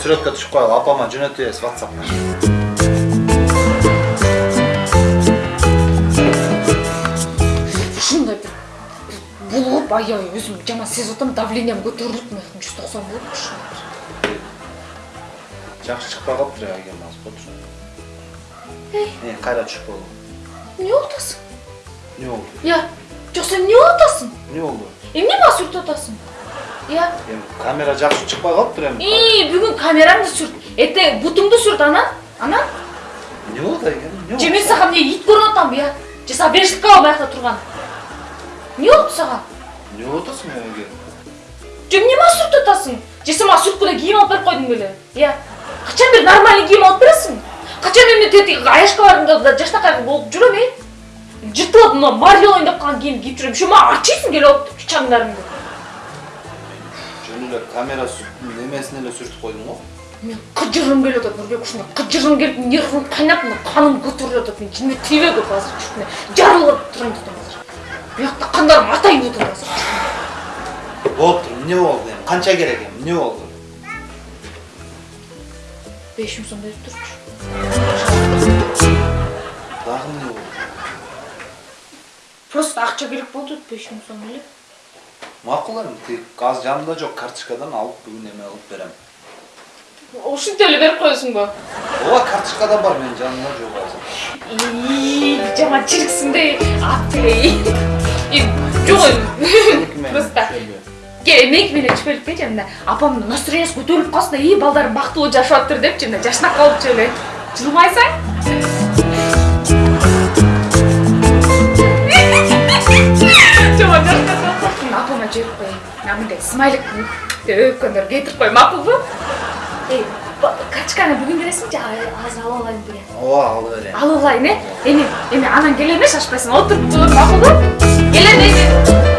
суретке түшүп коелу апама жөнөтүп беребиз whatsappка ушундай бир булуп аябай өзүм жаман сезип атам давлениям көтөрүлүп мына жүз токсон болуп ушундай жакшы чыкпай калыптыр ya агем азыр болчу Эй. кайра түшүп болду эмне болуп атасың эмне болду я жок сен эмне болуп атасың эмне болду эмне сүртүп атасың эми камера жакшы чыкпай калыптыр эми и бүгүн камераңды сүрт эртең бутуңду сүрт анан анан болду агем эмне же мен сага эмне ит көрүнүп атамбы я же сага бериштик калабы биякта турган эмне болупту сага эмне болуп атасың эге же эмне мага сүртүп атасың же сен мага сүрткүлө кийим алып берип койдуң беле я качан бери нормальный кийим алып бересиң качан мен тетиги аяшка бардым да жакшынакай болуп жүрөм эй жыртылып мына марвел ойнап калган кийимди кийип жүрөм еще мага ачыйсың келип алып чаңдарыңды жөн эле камера немесине эле сүртүп койдуң го? Мен кыжыргым келип атат нурбек ушундай кыжыргым келип нервим кайнап мына каным көтөрүлүп атат мен жиме тийбей көп азыр ушундай жарылып турайын деп атам азыр. Биякта кандарым атайын деп атат азыр. Болуптур эмне болду эми? Канча керек эми? Эмне болду? Беш миң сом берип турчу. Дагы эмне болду? Просто акча керек болду беш миң сом эле. Макул эми тиги азыр жанымда жок карточкадан алып бүгүн эме кылып берем ушинтип эле берип коесуң го ооба карточкада бар менин жанымда жок азыр жаман чириксиң да ап жок эми просто меники менен түшпөлүп келчи мына апамдын настроениясы көтөрүлүп калсын да и балдарым бактылуу жашап атыптыр депчи мына жашнап калыпчы эле жылмайсың калыпсың апама жиберип коеюн мына мындай смайлик өпкөндөр кетирип кой макулбу эй качканы бүгүн бересиңчи азыр алып алайын деген ооба алып берем алып алайын э эми эми анан келем э шашпайсың отуруп тур макулбу келем эми